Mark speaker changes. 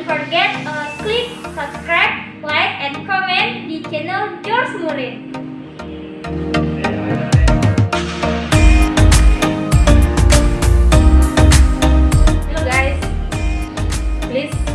Speaker 1: Don't forget uh, click subscribe, like, and comment di channel George Murin. Hello
Speaker 2: guys, please